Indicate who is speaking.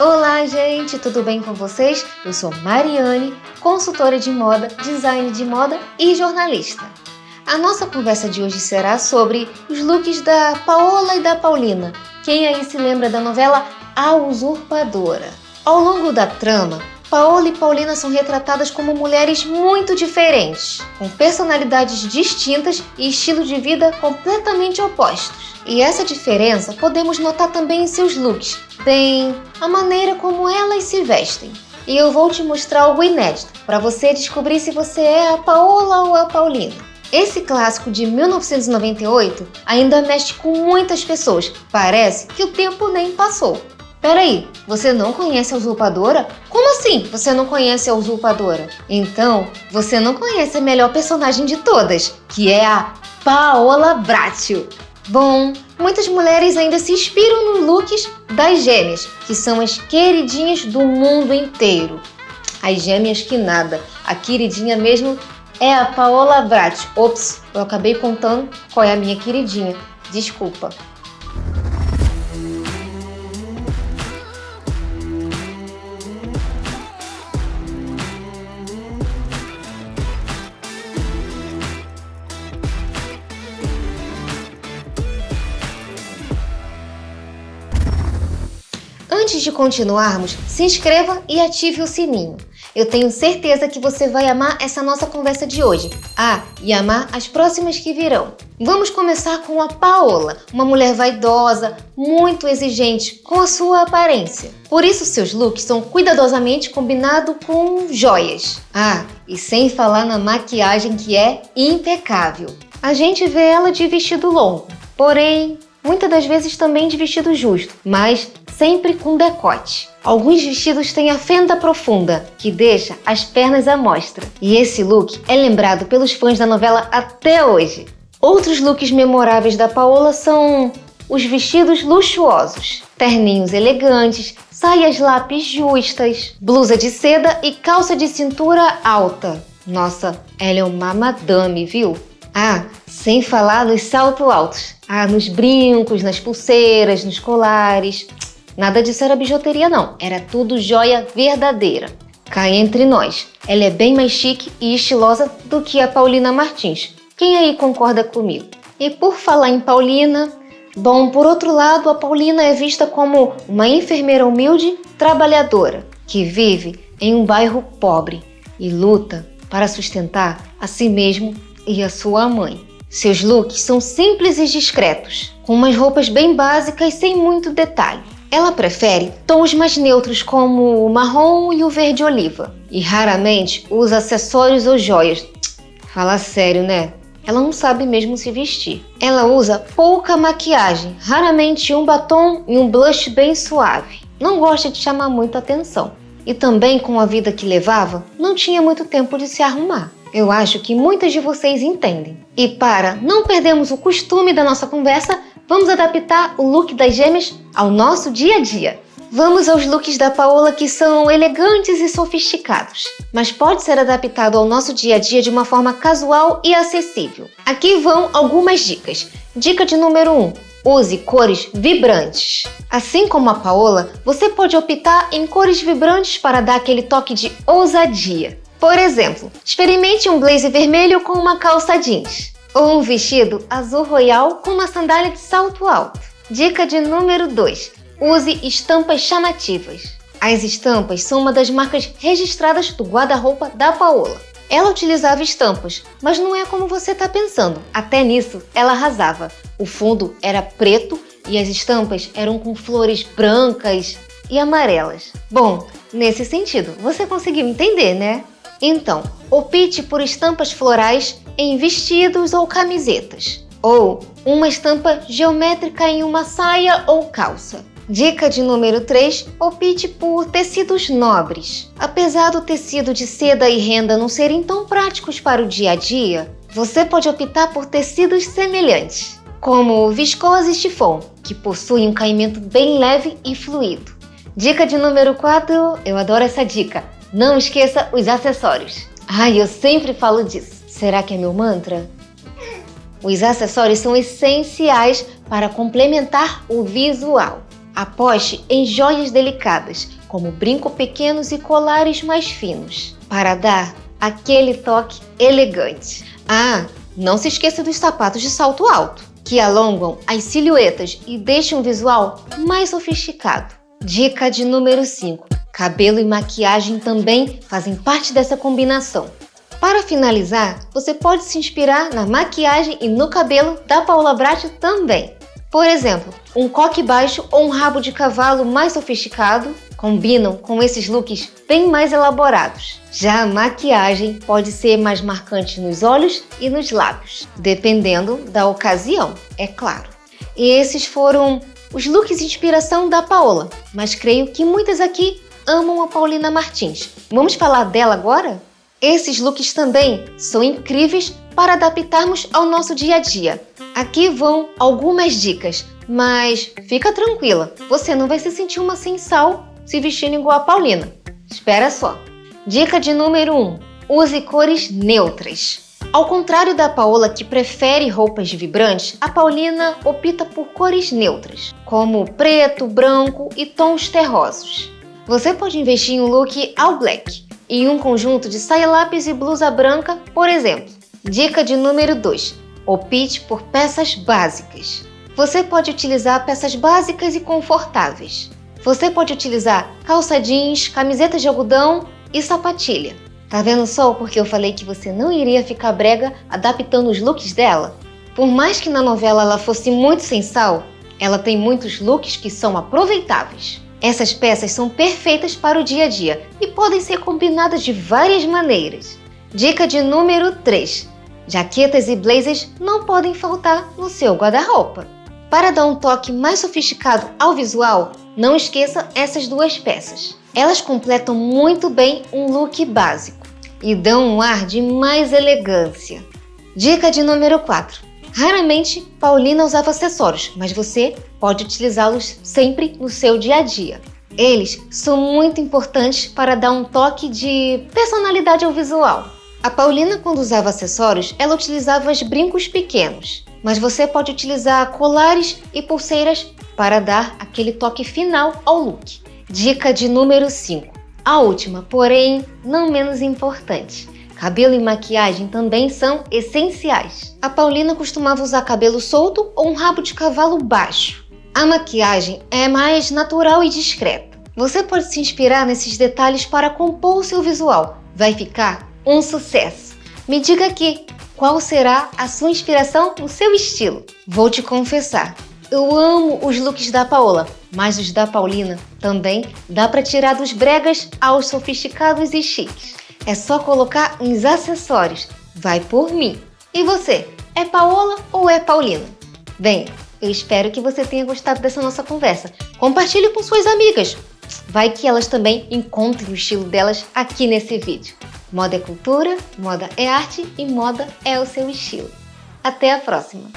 Speaker 1: Olá, gente, tudo bem com vocês? Eu sou Mariane, consultora de moda, design de moda e jornalista. A nossa conversa de hoje será sobre os looks da Paola e da Paulina. Quem aí se lembra da novela A Usurpadora? Ao longo da trama, Paola e Paulina são retratadas como mulheres muito diferentes, com personalidades distintas e estilo de vida completamente opostos. E essa diferença podemos notar também em seus looks, bem, a maneira como elas se vestem. E eu vou te mostrar algo inédito, para você descobrir se você é a Paola ou a Paulina. Esse clássico de 1998 ainda mexe com muitas pessoas, parece que o tempo nem passou. Peraí, você não conhece a usurpadora? Como assim você não conhece a usurpadora? Então, você não conhece a melhor personagem de todas, que é a Paola Bracho. Bom, muitas mulheres ainda se inspiram nos looks das gêmeas, que são as queridinhas do mundo inteiro. As gêmeas que nada, a queridinha mesmo é a Paola Bracho. Ops, eu acabei contando qual é a minha queridinha. Desculpa. Antes de continuarmos, se inscreva e ative o sininho. Eu tenho certeza que você vai amar essa nossa conversa de hoje. Ah, e amar as próximas que virão. Vamos começar com a Paola, uma mulher vaidosa, muito exigente com a sua aparência. Por isso seus looks são cuidadosamente combinados com joias. Ah, e sem falar na maquiagem que é impecável. A gente vê ela de vestido longo, porém muitas das vezes também de vestido justo, mas sempre com decote. Alguns vestidos têm a fenda profunda, que deixa as pernas à mostra. E esse look é lembrado pelos fãs da novela até hoje. Outros looks memoráveis da Paola são os vestidos luxuosos, terninhos elegantes, saias lápis justas, blusa de seda e calça de cintura alta. Nossa, ela é uma madame, viu? Ah, sem falar nos saltos altos. Ah, nos brincos, nas pulseiras, nos colares. Nada disso era bijuteria não, era tudo joia verdadeira. Cá entre nós, ela é bem mais chique e estilosa do que a Paulina Martins. Quem aí concorda comigo? E por falar em Paulina, bom, por outro lado, a Paulina é vista como uma enfermeira humilde, trabalhadora, que vive em um bairro pobre e luta para sustentar a si mesmo e a sua mãe. Seus looks são simples e discretos, com umas roupas bem básicas sem muito detalhe. Ela prefere tons mais neutros como o marrom e o verde oliva e raramente usa acessórios ou joias. Fala sério, né? Ela não sabe mesmo se vestir. Ela usa pouca maquiagem, raramente um batom e um blush bem suave. Não gosta de chamar muita atenção. E também com a vida que levava, não tinha muito tempo de se arrumar. Eu acho que muitas de vocês entendem. E para não perdermos o costume da nossa conversa, vamos adaptar o look das gêmeas ao nosso dia a dia. Vamos aos looks da Paola que são elegantes e sofisticados, mas pode ser adaptado ao nosso dia a dia de uma forma casual e acessível. Aqui vão algumas dicas. Dica de número 1. Use cores vibrantes. Assim como a Paola, você pode optar em cores vibrantes para dar aquele toque de ousadia. Por exemplo, experimente um blazer vermelho com uma calça jeans ou um vestido azul royal com uma sandália de salto alto. Dica de número 2. Use estampas chamativas. As estampas são uma das marcas registradas do guarda-roupa da Paola. Ela utilizava estampas, mas não é como você está pensando. Até nisso, ela arrasava. O fundo era preto e as estampas eram com flores brancas e amarelas. Bom, nesse sentido, você conseguiu entender, né? Então, opte por estampas florais em vestidos ou camisetas, ou uma estampa geométrica em uma saia ou calça. Dica de número 3, opte por tecidos nobres. Apesar do tecido de seda e renda não serem tão práticos para o dia a dia, você pode optar por tecidos semelhantes, como viscose e chiffon, que possuem um caimento bem leve e fluido. Dica de número 4, eu adoro essa dica, não esqueça os acessórios. Ai, eu sempre falo disso. Será que é meu mantra? Os acessórios são essenciais para complementar o visual. Aposte em joias delicadas, como brinco pequenos e colares mais finos, para dar aquele toque elegante. Ah, não se esqueça dos sapatos de salto alto, que alongam as silhuetas e deixam o visual mais sofisticado. Dica de número 5. Cabelo e maquiagem também fazem parte dessa combinação. Para finalizar, você pode se inspirar na maquiagem e no cabelo da Paula Bracho também. Por exemplo, um coque baixo ou um rabo de cavalo mais sofisticado combinam com esses looks bem mais elaborados. Já a maquiagem pode ser mais marcante nos olhos e nos lábios, dependendo da ocasião, é claro. E esses foram os looks de inspiração da Paola, mas creio que muitas aqui amam a Paulina Martins. Vamos falar dela agora? Esses looks também são incríveis para adaptarmos ao nosso dia a dia. Aqui vão algumas dicas, mas fica tranquila, você não vai se sentir uma sem sal se vestindo igual a Paulina. Espera só. Dica de número 1. Use cores neutras. Ao contrário da Paola que prefere roupas vibrantes, a Paulina opta por cores neutras, como preto, branco e tons terrosos. Você pode investir em um look all black, em um conjunto de saia lápis e blusa branca, por exemplo. Dica de número 2. Opte por peças básicas. Você pode utilizar peças básicas e confortáveis. Você pode utilizar calça jeans, camisetas de algodão e sapatilha. Tá vendo só porque eu falei que você não iria ficar brega adaptando os looks dela? Por mais que na novela ela fosse muito sem sal, ela tem muitos looks que são aproveitáveis. Essas peças são perfeitas para o dia a dia e podem ser combinadas de várias maneiras. Dica de número 3. Jaquetas e blazers não podem faltar no seu guarda-roupa. Para dar um toque mais sofisticado ao visual, não esqueça essas duas peças. Elas completam muito bem um look básico e dão um ar de mais elegância. Dica de número 4. Raramente, Paulina usava acessórios, mas você pode utilizá-los sempre no seu dia a dia. Eles são muito importantes para dar um toque de personalidade ao visual. A Paulina, quando usava acessórios, ela utilizava os brincos pequenos, mas você pode utilizar colares e pulseiras para dar aquele toque final ao look. Dica de número 5. A última, porém não menos importante. Cabelo e maquiagem também são essenciais. A Paulina costumava usar cabelo solto ou um rabo de cavalo baixo. A maquiagem é mais natural e discreta. Você pode se inspirar nesses detalhes para compor o seu visual. Vai ficar um sucesso. Me diga aqui, qual será a sua inspiração no seu estilo? Vou te confessar, eu amo os looks da Paola, mas os da Paulina também dá para tirar dos bregas aos sofisticados e chiques. É só colocar uns acessórios. Vai por mim. E você, é Paola ou é Paulina? Bem, eu espero que você tenha gostado dessa nossa conversa. Compartilhe com suas amigas. Vai que elas também encontrem o estilo delas aqui nesse vídeo. Moda é cultura, moda é arte e moda é o seu estilo. Até a próxima!